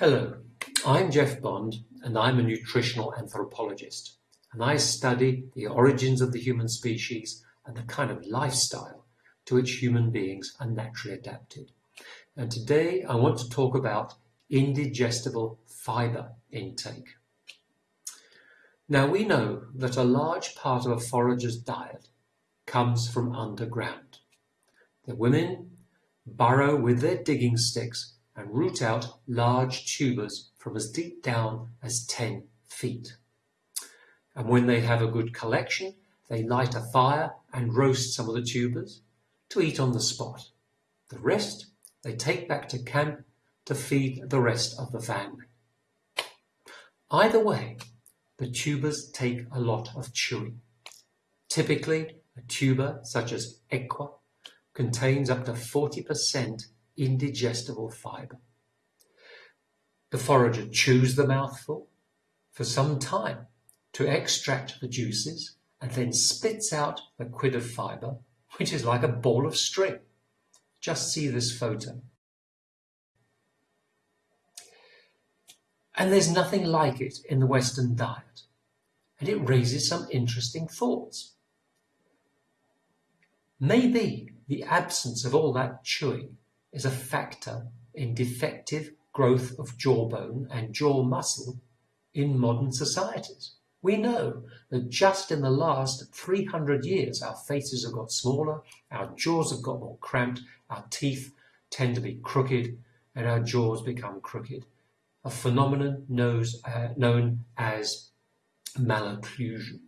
Hello, I'm Geoff Bond and I'm a nutritional anthropologist and I study the origins of the human species and the kind of lifestyle to which human beings are naturally adapted. And today I want to talk about indigestible fibre intake. Now we know that a large part of a forager's diet comes from underground. The women burrow with their digging sticks and root out large tubers from as deep down as 10 feet. And when they have a good collection, they light a fire and roast some of the tubers to eat on the spot. The rest they take back to camp to feed the rest of the family. Either way, the tubers take a lot of chewing. Typically, a tuber such as ekwa contains up to 40% indigestible fibre. The forager chews the mouthful for some time to extract the juices and then spits out the quid of fibre, which is like a ball of string. Just see this photo. And there's nothing like it in the Western diet. And it raises some interesting thoughts. Maybe the absence of all that chewing is a factor in defective growth of jawbone and jaw muscle in modern societies. We know that just in the last 300 years, our faces have got smaller, our jaws have got more cramped, our teeth tend to be crooked, and our jaws become crooked. A phenomenon knows, uh, known as malocclusion.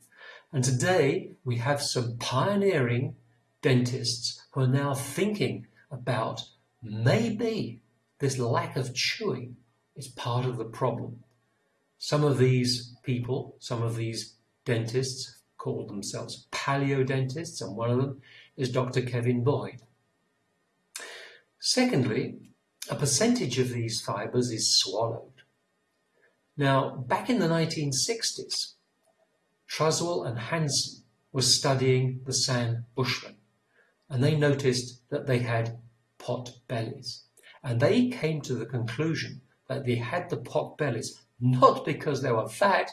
And today we have some pioneering dentists who are now thinking about maybe this lack of chewing is part of the problem. Some of these people, some of these dentists call themselves paleo dentists, and one of them is Dr. Kevin Boyd. Secondly, a percentage of these fibres is swallowed. Now, back in the 1960s, Truswell and Hansen were studying the San Bushmen, and they noticed that they had pot bellies. And they came to the conclusion that they had the pot bellies not because they were fat,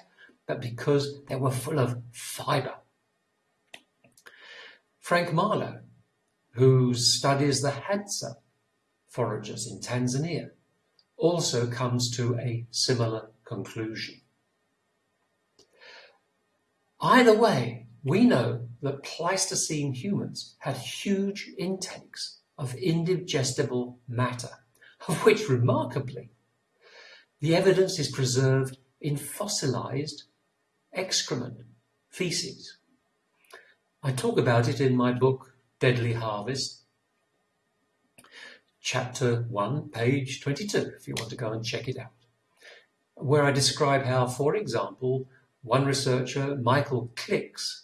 but because they were full of fiber. Frank Marlowe, who studies the Hadza foragers in Tanzania, also comes to a similar conclusion. Either way, we know that Pleistocene humans had huge intakes of indigestible matter, of which remarkably the evidence is preserved in fossilized excrement, feces. I talk about it in my book Deadly Harvest, chapter 1, page 22, if you want to go and check it out, where I describe how, for example, one researcher, Michael Kliks,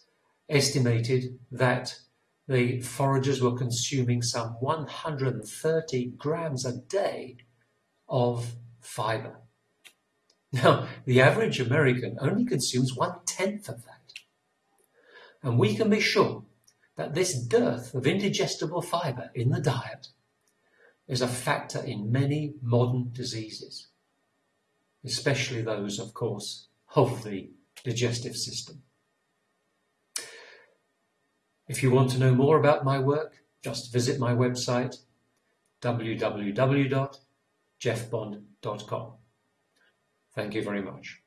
estimated that the foragers were consuming some 130 grams a day of fiber. Now, the average American only consumes one tenth of that. And we can be sure that this dearth of indigestible fiber in the diet is a factor in many modern diseases, especially those, of course, of the digestive system. If you want to know more about my work, just visit my website www.geoffbond.com. Thank you very much.